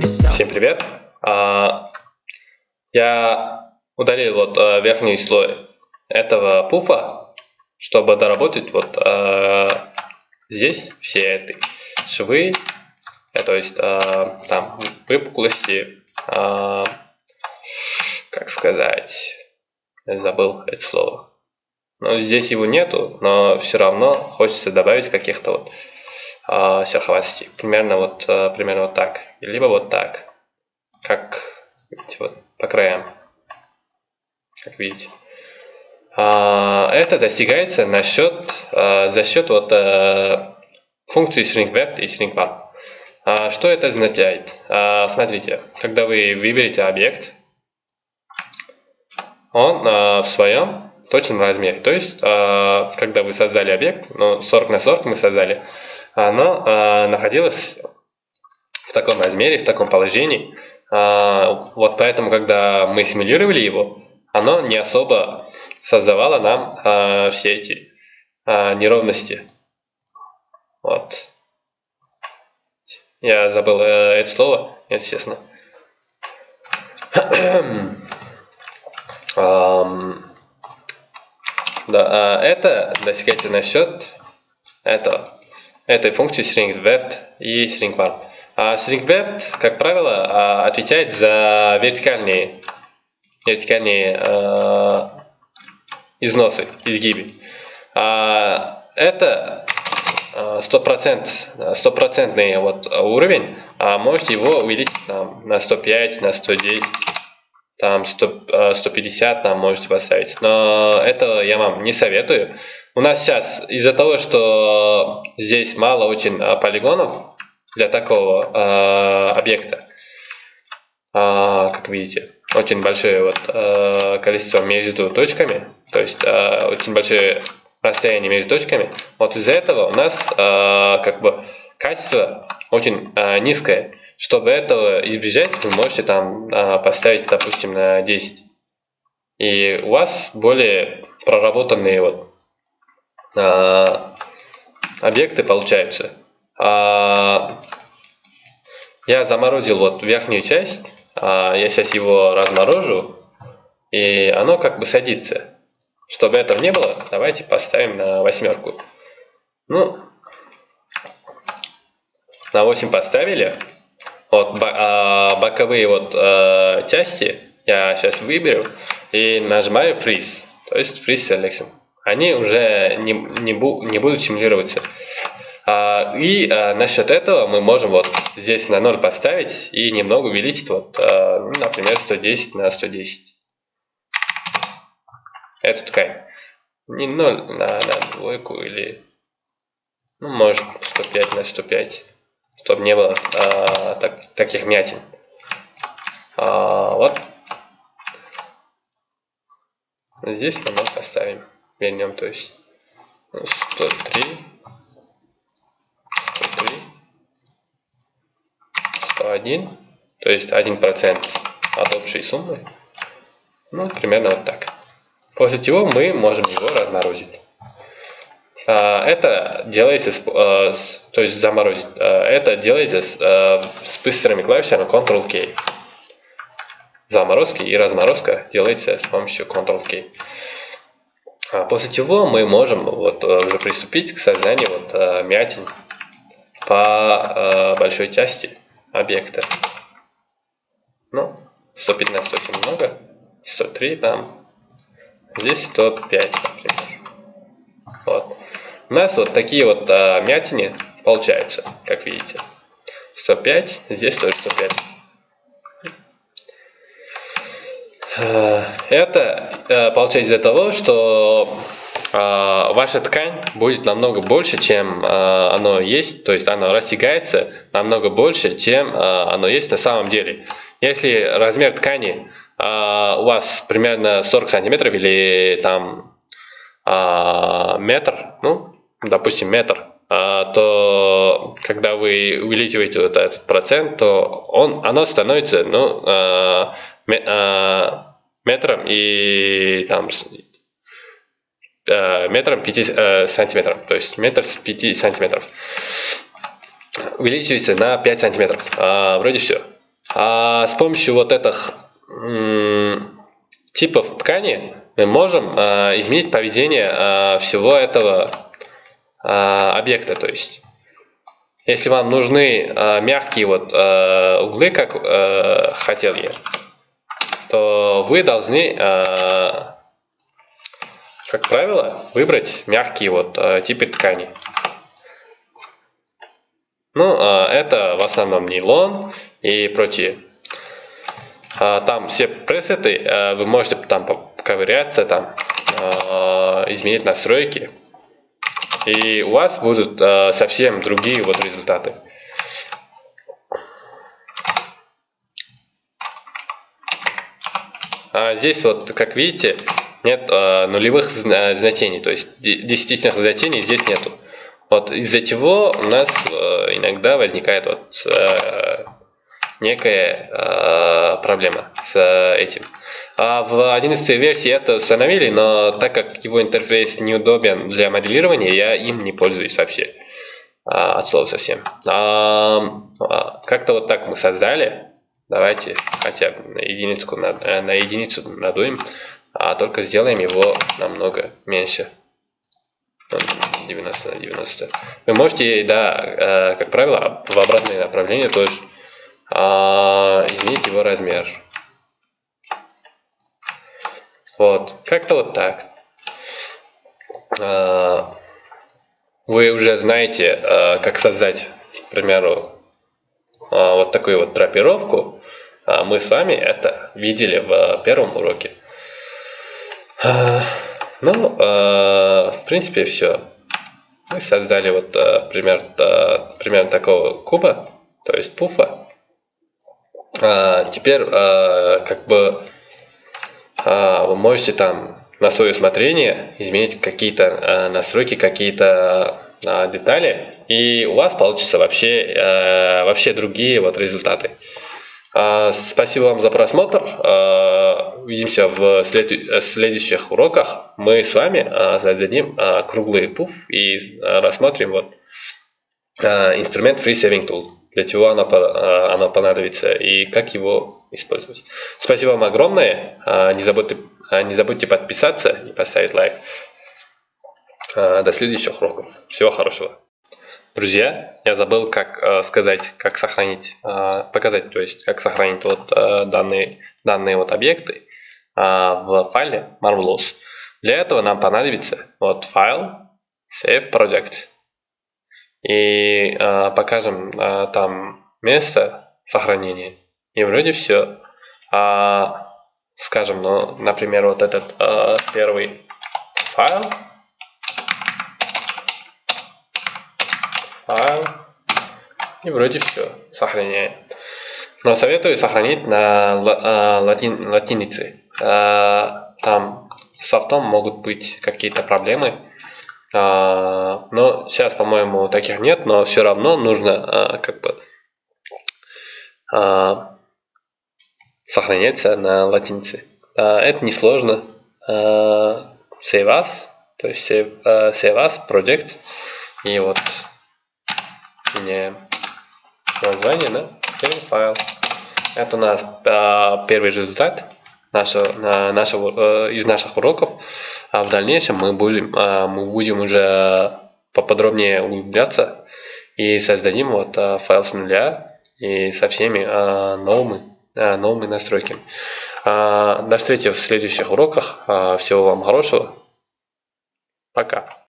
Всем привет! А, Я удалил вот а, верхний слой этого пуфа, чтобы доработать вот а, здесь все эти швы, э, то есть там выпуклости, как сказать, забыл это слово. Но здесь его нету, но все равно хочется добавить каких-то вот э, шероховатостей. Примерно вот, э, примерно вот так. Либо вот так. Как видите, вот по краям. Как видите. А, это достигается на счет, а, за счет вот, а, функции shrinkwert и shrinkbar. А, что это означает? А, смотрите, когда вы выберете объект, он а, в своем точном размере. То есть, а, когда вы создали объект, ну, 40 на 40 мы создали, оно а, находилось в таком размере, в таком положении. А, вот поэтому, когда мы симулировали его, оно не особо создавало нам все эти неровности. Вот. Я забыл э, это слово, если честно. um, да, а это достигается на счет этого, этой функции stringWeft и stringWarp. А stringWeft, как правило, а, отвечает за вертикальные, вертикальные э, износы, изгибы. А это стопроцентный стопроцентный вот уровень, а можете его увеличить там, на 105, на 110 там 100, 150 э, нам можете поставить. Но это я вам не советую. У нас сейчас из-за того, что здесь мало очень э, полигонов для такого э, объекта, э, как видите, очень большое вот, э, количество между точками, то есть э, очень большое расстояние между точками. Вот из-за этого у нас э, как бы качество очень э, низкое. Чтобы этого избежать, вы можете там а, поставить, допустим, на 10. И у вас более проработанные вот а, объекты получаются. А, я заморозил вот верхнюю часть, я сейчас его разморожу, и оно как бы садится. Чтобы этого не было, давайте поставим на восьмерку. Ну, на 8 поставили. Вот а, боковые вот а, части я сейчас выберу и нажимаю Freeze, то есть Freeze Selection. Они уже не, не, бу, не будут симулироваться. А, и а, насчет этого мы можем вот здесь на 0 поставить и немного увеличить, вот, ну, например, 110 на 110. Эту ткань. Не 0 на, на двойку или, ну, может, 105 на 105 чтобы не было а, так, таких мятин. А, вот. Здесь мы поставим. Вернем, то есть 103, 103, 101, то есть 1% от общей суммы. Ну, примерно вот так. После чего мы можем его разморозить. А, это делается, а, то есть заморозить, а, это делается с быстрыми клавишами Ctrl-K. Заморозки и разморозка делается с помощью Ctrl-K. После чего мы можем вот уже приступить к созданию вот мятин по большой части объекта. Ну, 115 очень много, 103 там, здесь 105, например. Вот. У нас вот такие вот а, мятины получаются, как видите. 105, здесь тоже 105. А, это а, получается из-за того, что а, ваша ткань будет намного больше, чем а, оно есть, то есть оно растягается намного больше, чем а, оно есть на самом деле. Если размер ткани у вас примерно 40 сантиметров или там метр, ну, допустим, метр, а, то когда вы увеличиваете вот этот процент, то он, оно становится ну, а, а, метром и там метром 5 сантиметров, то есть метр с 5 сантиметров. Увеличивается на 5 сантиметров. Вроде все. А с помощью вот этих типов ткани мы можем изменить поведение всего этого объекта. То есть, если вам нужны мягкие вот углы, как хотел я, то вы должны, как правило, выбрать мягкие вот типы ткани. Ну, это в основном нейлон и прочие. Там все пресеты, вы можете там ковыряться, там, изменить настройки. И у вас будут совсем другие вот результаты. А здесь вот, как видите, нет нулевых значений, то есть десятичных значений здесь нету. Вот из-за чего у нас иногда возникает вот некая э, проблема с э, этим. А в 11 версии это установили, но так как его интерфейс неудобен для моделирования, я им не пользуюсь вообще. А, от слова совсем. А, а, Как-то вот так мы создали. Давайте хотя бы на единицу, на, э, на единицу надуем, а только сделаем его намного меньше. 90 на 90. Вы можете, да, э, как правило, в обратное направление тоже а, изменить его размер. Вот, как-то вот так. А, вы уже знаете, а, как создать, к примеру, а, вот такую вот драпировку. А мы с вами это видели в первом уроке. А, ну, а, в принципе, все. Мы создали вот а, пример, а, примерно такого куба, то есть пуфа. А, теперь а, как бы а, вы можете там на свое усмотрение изменить какие-то настройки, какие-то детали, и у вас получится вообще, вообще другие вот результаты. Спасибо вам за просмотр. А, увидимся в след следующих уроках. Мы с вами создадим а, круглый пуф и рассмотрим вот инструмент Free Saving Tool для чего оно, а, оно понадобится и как его использовать. Спасибо вам огромное. А, не забудьте, а, не забудьте подписаться и поставить лайк. До следующих уроков. Всего хорошего. Друзья, я забыл, как сказать, как сохранить, показать, то есть, как сохранить вот данные, данные вот объекты в файле Marvelous. Для этого нам понадобится вот файл Save Project и э, покажем э, там место сохранения. И вроде все. А, скажем, ну, например, вот этот э, первый файл. Файл. И вроде все. Сохраняем. Но советую сохранить на латин, латинице. Там софтом могут быть какие-то проблемы. А, но сейчас, по-моему, таких нет, но все равно нужно а, как бы а, сохраняться на латинице. Это несложно. Save as, то есть save, save as project. И вот меняем название на первый файл. Это у нас первый результат нашего, нашего, из наших уроков. А в дальнейшем мы будем, а, мы будем уже поподробнее углубляться и создадим вот а, файл с нуля и со всеми а, новыми, новыми настройками. До встречи в следующих уроках. Всего вам хорошего. Пока.